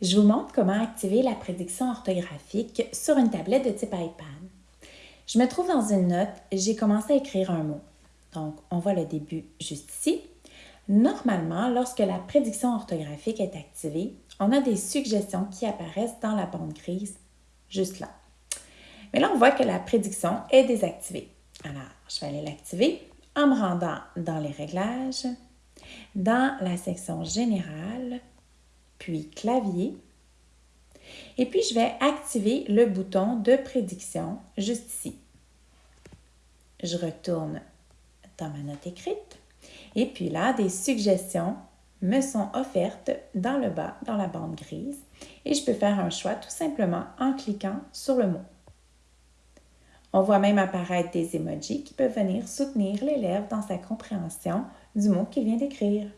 Je vous montre comment activer la prédiction orthographique sur une tablette de type iPad. Je me trouve dans une note, j'ai commencé à écrire un mot. Donc, on voit le début juste ici. Normalement, lorsque la prédiction orthographique est activée, on a des suggestions qui apparaissent dans la bande grise juste là. Mais là, on voit que la prédiction est désactivée. Alors, je vais aller l'activer en me rendant dans les réglages, dans la section générale, puis clavier. Et puis, je vais activer le bouton de prédiction juste ici. Je retourne dans ma note écrite. Et puis là, des suggestions me sont offertes dans le bas, dans la bande grise. Et je peux faire un choix tout simplement en cliquant sur le mot. On voit même apparaître des emojis qui peuvent venir soutenir l'élève dans sa compréhension du mot qu'il vient d'écrire.